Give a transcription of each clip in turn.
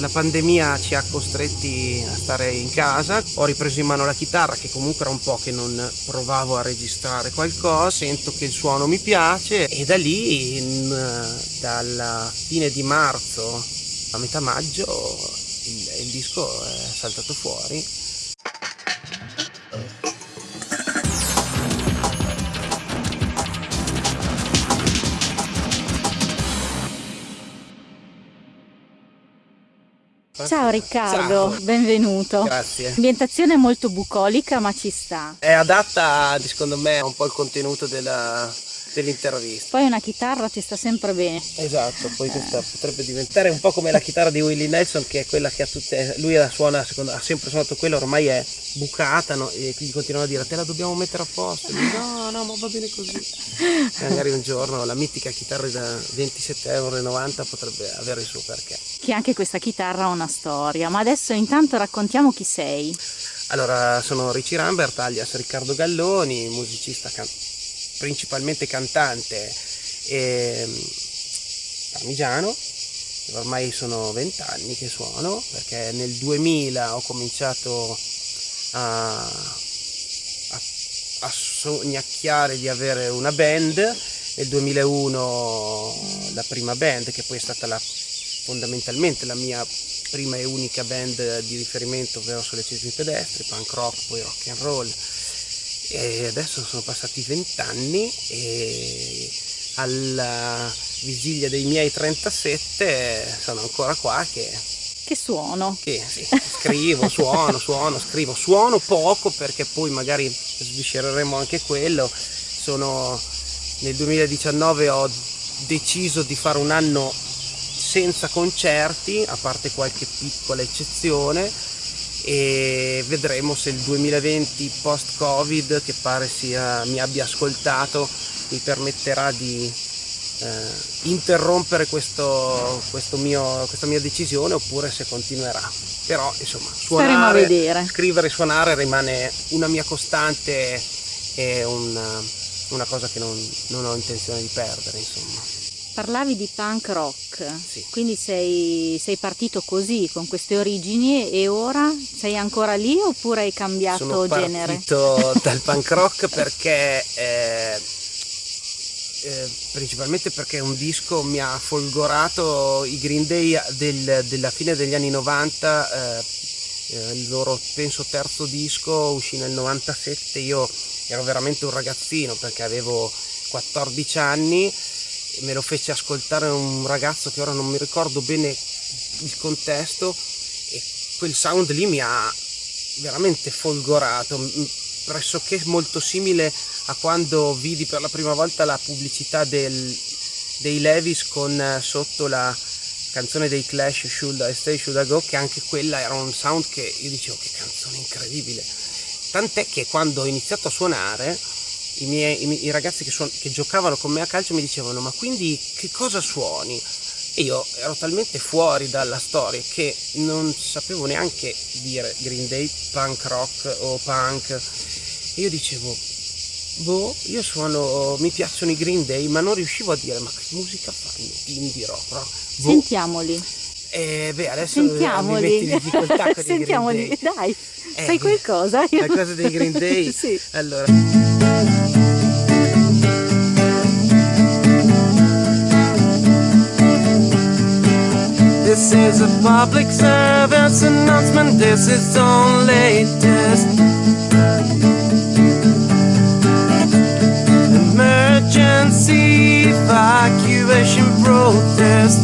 la pandemia ci ha costretti a stare in casa, ho ripreso in mano la chitarra che comunque era un po' che non provavo a registrare qualcosa, sento che il suono mi piace. E da lì in, dalla fine di marzo a metà maggio il, il disco è saltato fuori Ciao Riccardo, Ciao. benvenuto. Grazie. Ambientazione molto bucolica ma ci sta. È adatta secondo me un po' al contenuto della, dell'intervista. Poi una chitarra ti sta sempre bene. Esatto, poi questa eh. potrebbe diventare un po' come la chitarra di Willie Nelson che è quella che ha tutte, lui la suona, secondo, ha sempre suonato quella, ormai è bucata no? e gli continuano a dire te la dobbiamo mettere a posto. Lui, no, no, ma va bene così. E magari un giorno la mitica chitarra da 27,90 euro potrebbe avere il suo perché. Che anche questa chitarra ha una storia, ma adesso intanto raccontiamo chi sei. Allora, sono Ricci Rambert, alias Riccardo Galloni, musicista cantante principalmente cantante e parmigiano ormai sono vent'anni che suono perché nel 2000 ho cominciato a, a, a sognacchiare di avere una band. Nel 2001 la prima band che poi è stata la, fondamentalmente la mia prima e unica band di riferimento ovvero sulle cesimi pedestri, punk rock, poi rock and roll e adesso sono passati vent'anni e alla vigilia dei miei 37 sono ancora qua che che suono? Che sì, scrivo, suono, suono, scrivo. Suono poco perché poi magari sviscereremo anche quello. Sono nel 2019 ho deciso di fare un anno senza concerti a parte qualche piccola eccezione e vedremo se il 2020 post covid che pare sia, mi abbia ascoltato mi permetterà di eh, interrompere questo, questo mio, questa mia decisione oppure se continuerà. Però insomma suonare, scrivere e suonare rimane una mia costante e una, una cosa che non, non ho intenzione di perdere insomma. Parlavi di punk rock, sì. quindi sei, sei, partito così, con queste origini e ora sei ancora lì oppure hai cambiato Sono genere? Sono partito dal punk rock perché, eh, eh, principalmente perché un disco mi ha folgorato i Green Day del, della fine degli anni 90, eh, eh, il loro penso terzo disco uscì nel 97, io ero veramente un ragazzino perché avevo 14 anni me lo fece ascoltare un ragazzo che ora non mi ricordo bene il contesto e quel sound lì mi ha veramente folgorato pressoché molto simile a quando vidi per la prima volta la pubblicità del, dei Levis con eh, sotto la canzone dei Clash Should I Stay Should I Go che anche quella era un sound che io dicevo che canzone incredibile. Tant'è che quando ho iniziato a suonare i, miei, i, i ragazzi che, suon- che giocavano con me a calcio mi dicevano ma quindi che cosa suoni? E io ero talmente fuori dalla storia che non sapevo neanche dire Green Day, punk rock o punk. E io dicevo, boh, io suono, mi piacciono i Green Day, ma non riuscivo a dire, ma che musica fanno? Indie rock, rock. Boh. Sentiamoli. Eh, beh, adesso Sentiamoli. mi difficoltà con Sentiamoli, dai, eh, sai qualcosa? Qualcosa dei Green Day? sì. Allora... This is a public service announcement. This is only test. Emergency evacuation protest.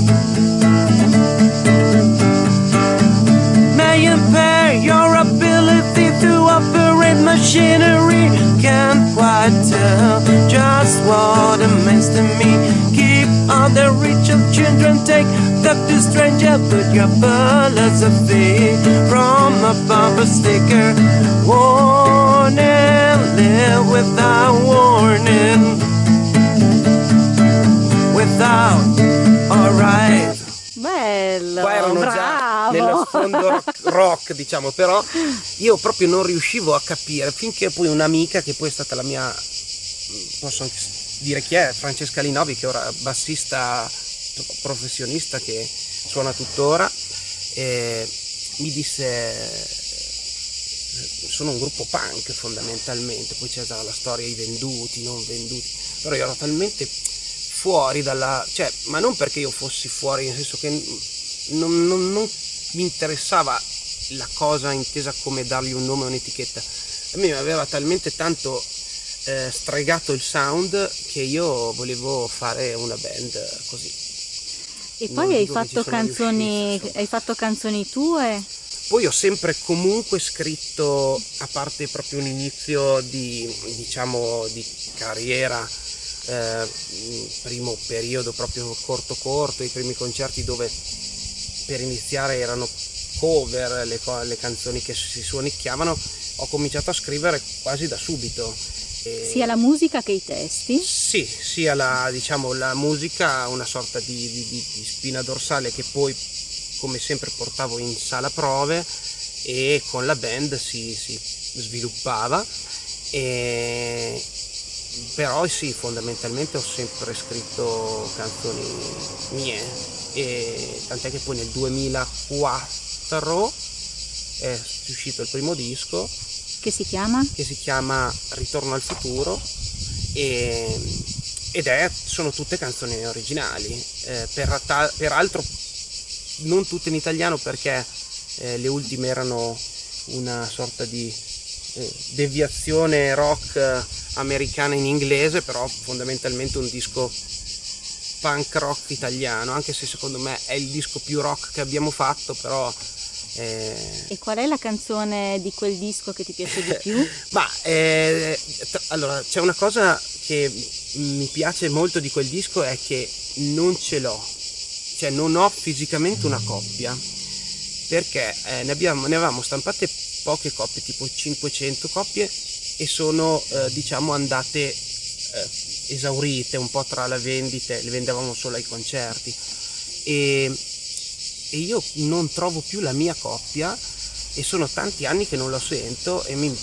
Machinery. Can't quite tell just what it means to me. Keep on the reach of children. Take talk to stranger, put your philosophy from a bumper sticker. Warning, live without warning. Without, alright. Bello, Qua erano bravo. Nello sfondo rock, diciamo, però io proprio non riuscivo a capire finché poi un'amica che poi è stata la mia, posso anche dire chi è, Francesca Linovi, che ora è bassista professionista che suona tuttora eh, mi disse sono un gruppo punk fondamentalmente, poi c'è la storia i venduti, non venduti, però io ero talmente fuori dalla... cioè, ma non perché io fossi fuori, nel senso che non, non, non mi interessava la cosa intesa come dargli un nome o un'etichetta, a me mi aveva talmente tanto eh, stregato il sound che io volevo fare una band così. E poi hai fatto, canzoni, hai fatto canzoni tue? Poi ho sempre comunque scritto, a parte proprio un inizio di, diciamo, di carriera, eh, primo periodo proprio corto corto, i primi concerti dove per iniziare erano cover, le, le canzoni che si suonicchiavano, ho cominciato a scrivere quasi da subito. E sia la musica che i testi? Sì, sia la, diciamo, la musica, una sorta di, di, di spina dorsale che poi come sempre portavo in sala prove e con la band si, si sviluppava e, però sì fondamentalmente ho sempre scritto canzoni mie e tant'è che poi nel 2004 è uscito il primo disco che si chiama? che si chiama Ritorno al futuro e, ed è, sono tutte canzoni originali eh, per, peraltro non tutte in italiano perché eh, le ultime erano una sorta di eh, deviazione rock americana in inglese, però fondamentalmente un disco punk rock italiano, anche se secondo me è il disco più rock che abbiamo fatto, però... Eh... E qual è la canzone di quel disco che ti piace di più? Ma eh, allora c'è una cosa che mi piace molto di quel disco è che non ce l'ho cioè non ho fisicamente una coppia perché eh, ne, abbiamo, ne avevamo stampate poche coppie, tipo 500 coppie e sono eh, diciamo andate eh, esaurite un po' tra le vendite, le vendevamo solo ai concerti e, e io non trovo più la mia coppia e sono tanti anni che non lo sento e mi,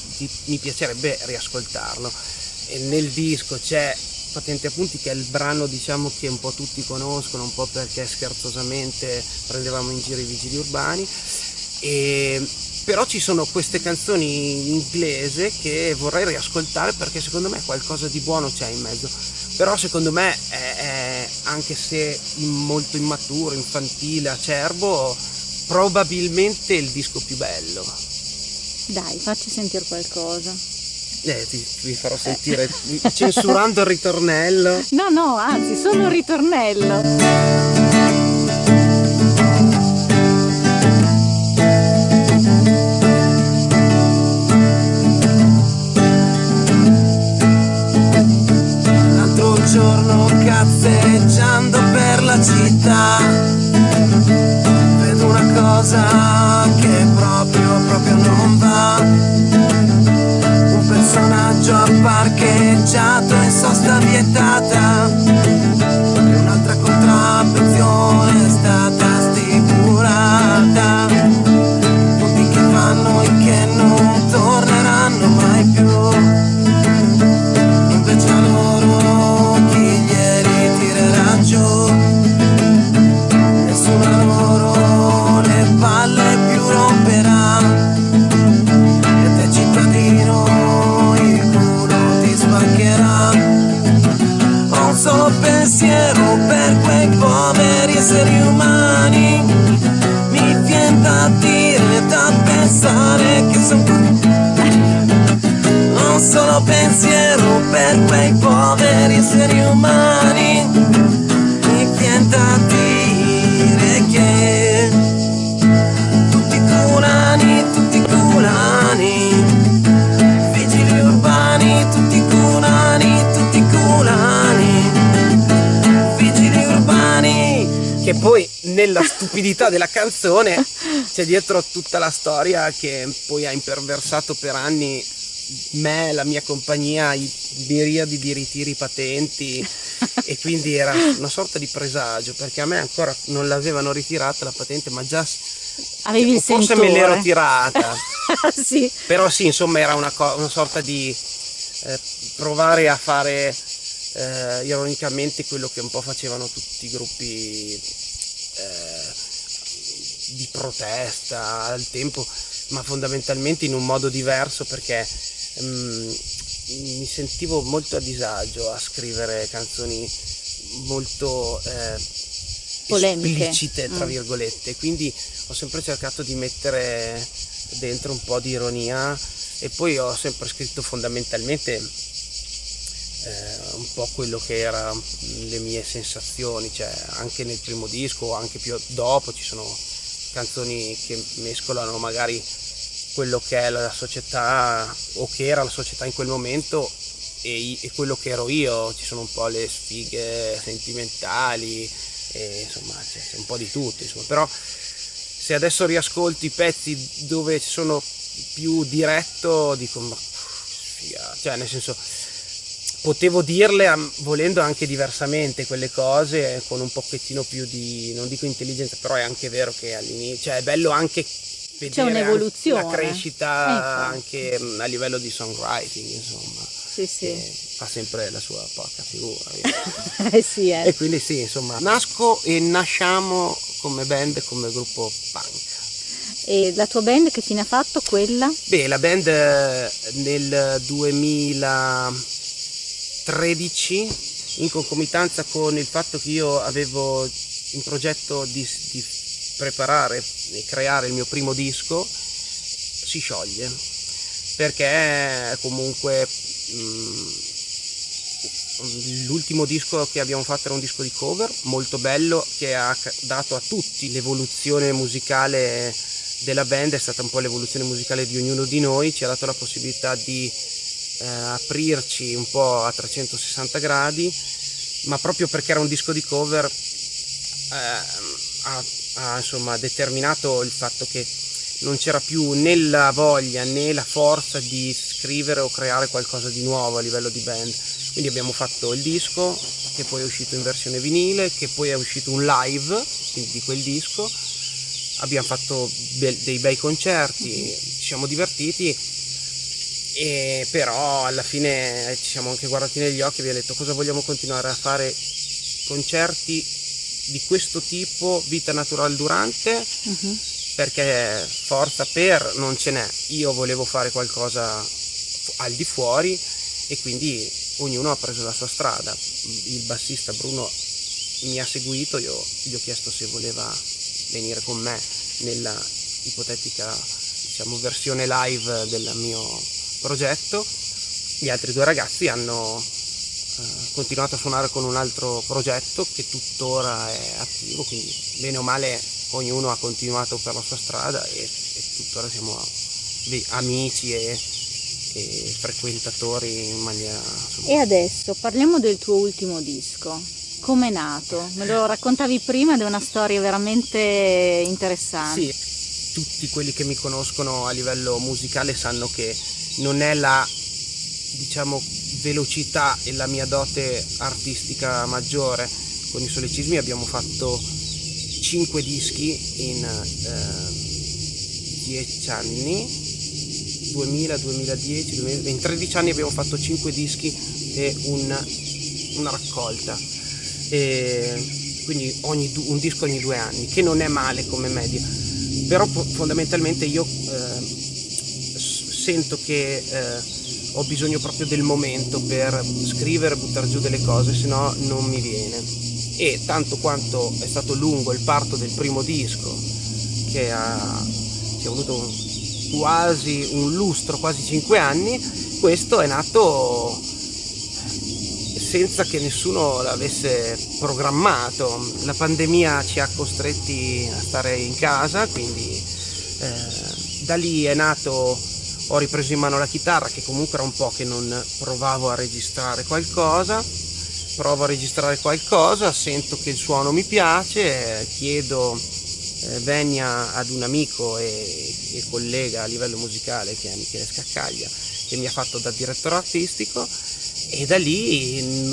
mi piacerebbe riascoltarlo. E nel disco c'è Patente Appunti che è il brano diciamo che un po' tutti conoscono, un po' perché scherzosamente prendevamo in giro i vigili urbani. E, però ci sono queste canzoni in inglese che vorrei riascoltare perché secondo me qualcosa di buono c'è in mezzo. Però secondo me è, è anche se molto immaturo, infantile, acerbo, probabilmente il disco più bello. Dai, facci sentire qualcosa. Eh, ti, vi farò sentire eh. censurando il ritornello. No, no, anzi, solo il ritornello. Giorno cazzeggiando per la città. Vedo una cosa nella stupidità della canzone c'è dietro tutta la storia che poi ha imperversato per anni me, la mia compagnia, i miriadi di ritiri patenti. E quindi era una sorta di presagio perché a me ancora non l'avevano ritirata la patente ma già Avevi il forse me l'ero tirata. Sì. però sì insomma era una, una sorta di eh, provare a fare eh, ironicamente quello che un po' facevano tutti i gruppi eh, di protesta al tempo, ma fondamentalmente in un modo diverso perché um, mi sentivo molto a disagio a scrivere canzoni molto eh, esplicite, tra mm. virgolette, quindi ho sempre cercato di mettere dentro un po' di ironia e poi ho sempre scritto fondamentalmente eh, un po' quello che erano le mie sensazioni, cioè anche nel primo disco anche più dopo ci sono canzoni che mescolano magari quello che è la società o che era la società in quel momento e, e quello che ero io, ci sono un po' le sfighe sentimentali, e, insomma c'è, c'è, un po' di tutto, insomma. però se adesso riascolti i pezzi dove sono più diretto dico ma cioè nel senso potevo dirle volendo anche diversamente quelle cose, con un pochettino più di, non dico intelligenza, però è anche vero che all'inizio, cioè è bello anche vedere un'evoluzione. la crescita anche mm, a livello di songwriting, insomma. Sì, sì. Fa sempre la sua porca figura. eh sì, eh. E quindi sì, insomma, nasco e nasciamo come band, come gruppo punk. E la tua band che fine ha fatto quella? Beh, la band eh, nel 2000 13 in concomitanza con il fatto che io avevo in progetto di, di preparare e creare il mio primo disco si scioglie. Perché comunque mm, l'ultimo disco che abbiamo fatto era un disco di cover molto bello che ha dato a tutti l'evoluzione musicale della band è stata un po' l'evoluzione musicale di ognuno di noi ci ha dato la possibilità di eh, aprirci un po' a 360 gradi, ma proprio perché era un disco di cover eh, ha, ha insomma, determinato il fatto che non c'era più né la voglia né la forza di scrivere o creare qualcosa di nuovo a livello di band. Quindi abbiamo fatto il disco che poi è uscito in versione vinile, che poi è uscito un live di quel disco abbiamo fatto dei bei concerti, ci siamo divertiti, e però alla fine ci siamo anche guardati negli occhi e abbiamo detto cosa vogliamo continuare a fare concerti di questo tipo, vita naturale durante, uh-huh. perché forza per non ce n'è. Io volevo fare qualcosa al di fuori e quindi ognuno ha preso la sua strada. Il bassista Bruno mi ha seguito, io gli ho chiesto se voleva venire con me nella ipotetica diciamo, versione live del mio progetto. Gli altri due ragazzi hanno eh, continuato a suonare con un altro progetto che tuttora è attivo, quindi bene o male ognuno ha continuato per la sua strada e, e tuttora siamo amici e, e frequentatori in maniera... Insomma. E adesso parliamo del tuo ultimo disco come è nato? Me lo raccontavi prima ed è una storia veramente interessante. Sì, tutti quelli che mi conoscono a livello musicale sanno che non è la diciamo velocità e la mia dote artistica maggiore. Con i solecismi abbiamo fatto 5 dischi in eh, 10 anni. 2000, 2010, 2020, in 13 anni abbiamo fatto 5 dischi e un, una raccolta. E quindi ogni, un disco ogni due anni, che non è male come media, però fondamentalmente io sento che eh, ho bisogno proprio del momento per scrivere, buttare giù delle cose, se no non mi viene. E tanto quanto è stato lungo il parto del primo disco, che ha, ci ha avuto un, quasi un lustro, quasi cinque anni, questo è nato senza che nessuno l'avesse programmato. La pandemia ci ha costretti a stare in casa, quindi eh, da lì è nato, ho ripreso in mano la chitarra che comunque era un po' che non provavo a registrare qualcosa, provo a registrare qualcosa, sento che il suono mi piace, chiedo eh, venia ad un amico e, e collega a livello musicale che è Michele Scaccaglia che mi ha fatto da direttore artistico. E da lì in,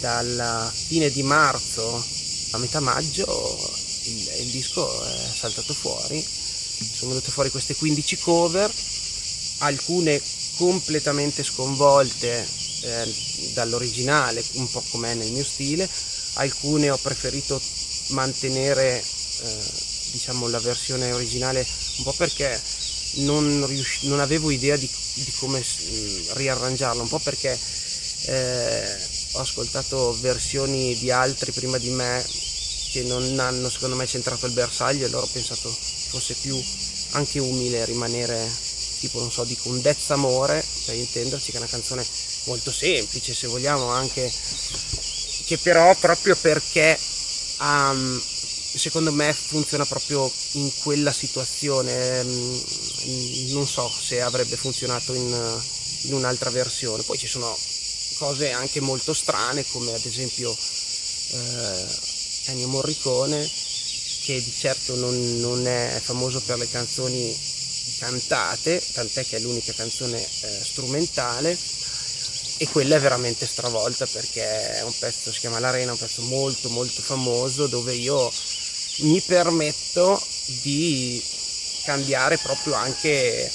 dalla fine di marzo a metà maggio il, il, disco è saltato fuori. Sono venute fuori queste 15 cover alcune completamente sconvolte eh, dall'originale un po' com'è nel mio stile alcune ho preferito mantenere eh, diciamo, la versione originale un po' perché non, non avevo idea di, di come mh, riarrangiarla, un po' perché eh, ho ascoltato versioni di altri prima di me che non hanno secondo me centrato il bersaglio e allora ho pensato fosse più anche umile rimanere tipo non so dico un Dezzamore per intenderci che è una canzone molto semplice se vogliamo anche che però proprio perché um, secondo me funziona proprio in quella situazione mm, non so se avrebbe funzionato in, in un'altra versione. Poi ci sono cose anche molto strane come ad esempio eh, Ennio Morricone che di certo non, non, è famoso per le canzoni cantate tant'è che è l'unica canzone eh, strumentale e quella è veramente stravolta perché è un pezzo, si chiama L'Arena, un pezzo molto molto famoso dove io mi permetto di cambiare proprio anche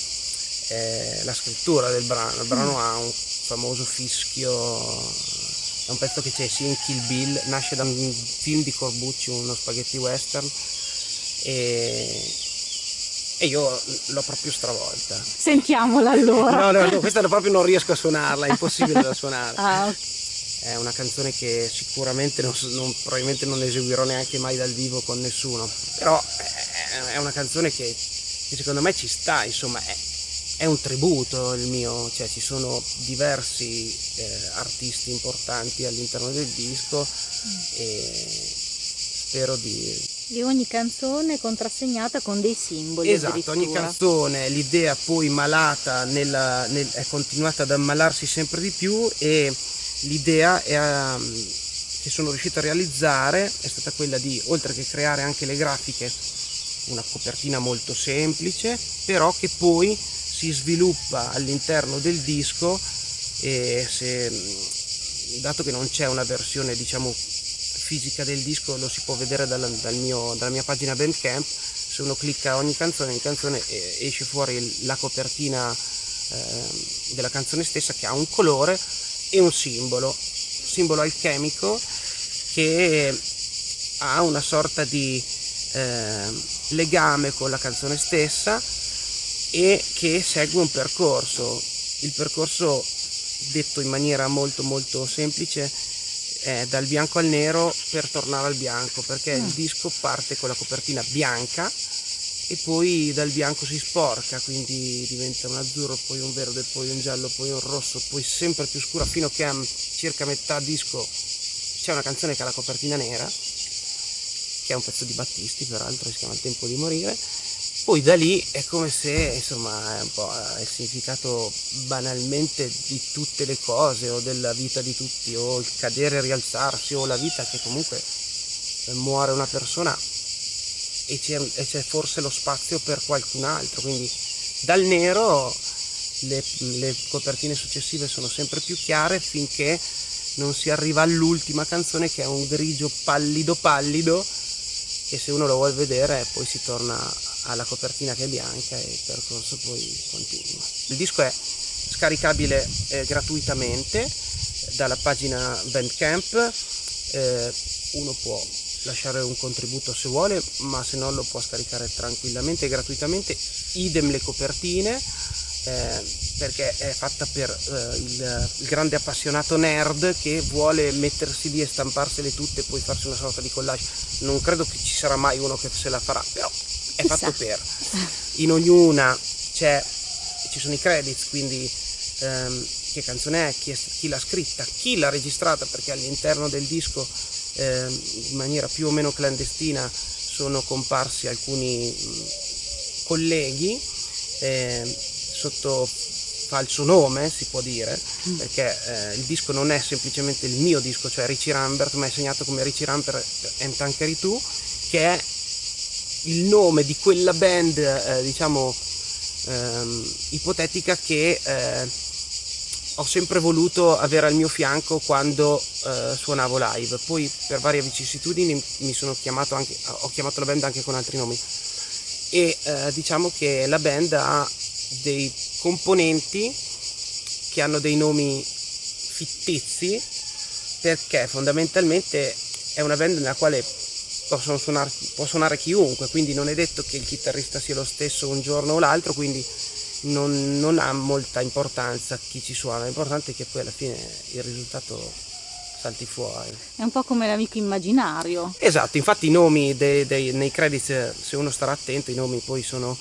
eh, la scrittura del brano. Il brano mm. ha un famoso fischio, è un pezzo che c'è sia in Kill Bill, nasce da un film di Corbucci, uno spaghetti western e, e io l'ho proprio stravolta. Sentiamola allora. No, no, no, questa proprio non riesco a suonarla, è impossibile da suonare. Ah, okay. È una canzone che sicuramente non, non, probabilmente non eseguirò neanche mai dal vivo con nessuno, però è una canzone che, che secondo me ci sta, insomma, è, è un tributo il mio, cioè ci sono diversi eh, artisti importanti all'interno del disco mm. e spero di... E ogni canzone contrassegnata con dei simboli. Esatto, ogni canzone, l'idea poi malata nella, nel, è continuata ad ammalarsi sempre di più e l'idea um, che sono riuscito a realizzare è stata quella di, oltre che creare anche le grafiche, una copertina molto semplice, però che poi si sviluppa all'interno del disco e se, dato che non c'è una versione diciamo fisica del disco lo si può vedere dal, dal mio, dalla mia pagina Bandcamp se uno clicca ogni canzone ogni canzone esce fuori la copertina eh, della canzone stessa che ha un colore e un simbolo simbolo alchemico che ha una sorta di eh, legame con la canzone stessa e che segue un percorso. Il percorso, detto in maniera molto molto semplice, è dal bianco al nero per tornare al bianco, perché mm. il disco parte con la copertina bianca e poi dal bianco si sporca, quindi diventa un azzurro, poi un verde, poi un giallo, poi un rosso, poi sempre più scura fino a che a circa metà disco c'è una canzone che ha la copertina nera, che è un pezzo di Battisti peraltro, si chiama Il tempo di morire poi da lì è come se insomma è un po' il significato banalmente di tutte le cose o della vita di tutti o il cadere e rialzarsi o la vita che comunque muore una persona e c'è, e c'è forse lo spazio per qualcun altro. Quindi dal nero le, le copertine successive sono sempre più chiare finché non si arriva all'ultima canzone che è un grigio pallido pallido e se uno lo vuole vedere poi si torna alla copertina che è bianca e il percorso poi continua. Il disco è scaricabile eh, gratuitamente dalla pagina Bandcamp, eh, uno può lasciare un contributo se vuole, ma se no lo può scaricare tranquillamente e gratuitamente, idem le copertine, eh, perché è fatta per eh, il, il, grande appassionato nerd che vuole mettersi lì e stamparsele tutte e poi farsi una sorta di collage. Non credo che ci sarà mai uno che se la farà, però è Chissà. fatto per. In ognuna ci sono i credits, quindi ehm, che canzone è, chi, è, chi, l'ha scritta, chi l'ha registrata, perché all'interno del disco ehm, in maniera più o meno clandestina sono comparsi alcuni mh, colleghi eh, sotto falso nome si può dire mm. perché eh, il disco non è semplicemente il mio disco cioè Richie Rambert ma è segnato come Richie Rambert and Tankeri 2 che è il nome di quella band, eh, diciamo, ehm, ipotetica che eh, ho sempre voluto avere al mio fianco quando eh, suonavo live. Poi per varie vicissitudini mi sono chiamato anche, ho chiamato la band anche con altri nomi. E eh, diciamo che la band ha dei componenti che hanno dei nomi fittizi perché fondamentalmente è una band nella quale possono suonare, può suonare chiunque, quindi non è detto che il chitarrista sia lo stesso un giorno o l'altro, quindi non, non ha molta importanza chi ci suona, l'importante è che poi alla fine il risultato salti fuori. È un po' come l'amico immaginario. Esatto, infatti i nomi dei, dei, nei credits, se uno starà attento, i nomi poi sono...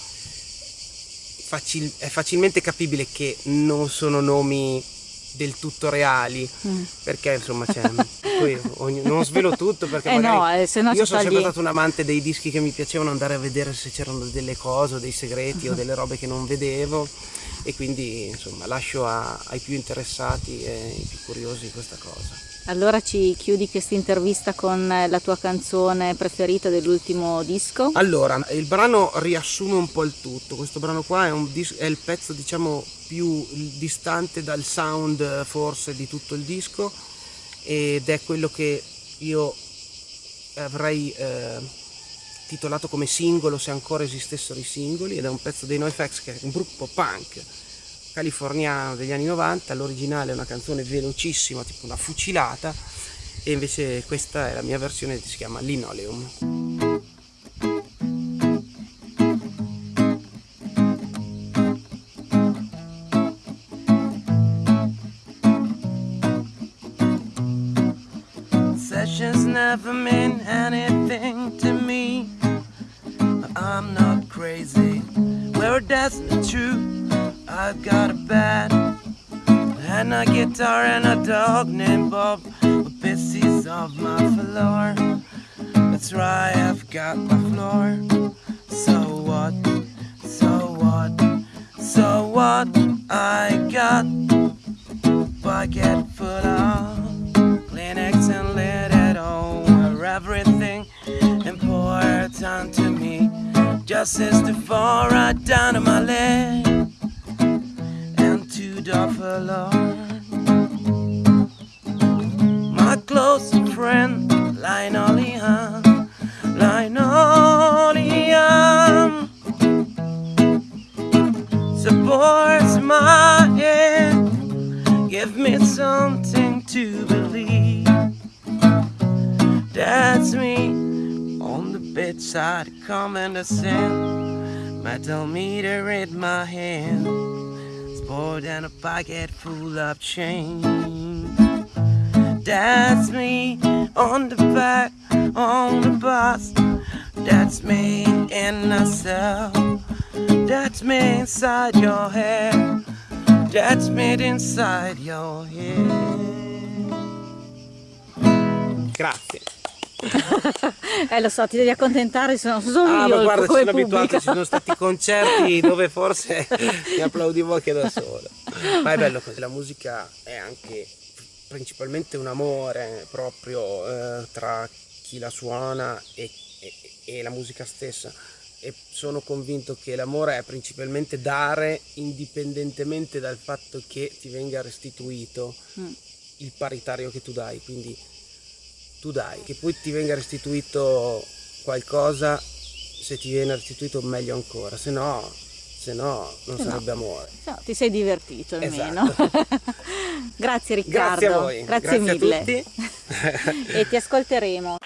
Facil, è facilmente capibile che non sono nomi del tutto reali. Mm. perché insomma c'è poi ogni, non svelo tutto perché eh no, eh, io sono sempre stato un amante dei dischi che mi piacevano andare a vedere se c'erano delle cose dei segreti o delle robe che non vedevo. E quindi insomma lascio a, ai più interessati e ai più curiosi questa cosa allora ci chiudi questa intervista con la tua canzone preferita dell'ultimo disco? Allora, il brano riassume un po' il tutto, questo brano qua è, dis- è il pezzo diciamo più distante dal sound forse di tutto il disco ed è quello che io avrei eh, titolato come singolo se ancora esistessero i singoli ed è un pezzo dei NoFX che è un gruppo punk californiano degli anni 90, l'originale è una canzone velocissima, tipo una fucilata, e invece questa è la mia versione che si chiama Linoleum. And dog named Bob with pieces of my floor. That's right, I've got my floor. So what? So what? So what? I got pocket full of Kleenex and let it over everything important to me. Just as far right down to my leg the Lord. Close friend, Linoleum, Linoleum, supports my head, give me something to believe. That's me on the bedside, coming to send metal meter in my hand. More than a pocket full of change. That's me on the back, on the bus. That's me in a cell. That's me inside your head. That's me inside your head. Grazie. eh lo so, ti devi accontentare, sono solo ah, io. Ma guarda, ci sono abituato, ci sono stati concerti dove forse mi applaudivo anche da solo. Ma è bello così, la musica è anche principalmente un amore proprio eh, tra chi la suona e, e, e la musica stessa. E sono convinto che l'amore è principalmente dare indipendentemente dal fatto che ti venga restituito mm. il paritario che tu dai. Quindi tu dai, che poi ti venga restituito qualcosa, se ti viene restituito meglio ancora, se no, se no non se sarebbe no. amore. No, ti sei divertito almeno. Esatto. Grazie Riccardo. Grazie a voi. Grazie, Grazie mille. e ti ascolteremo.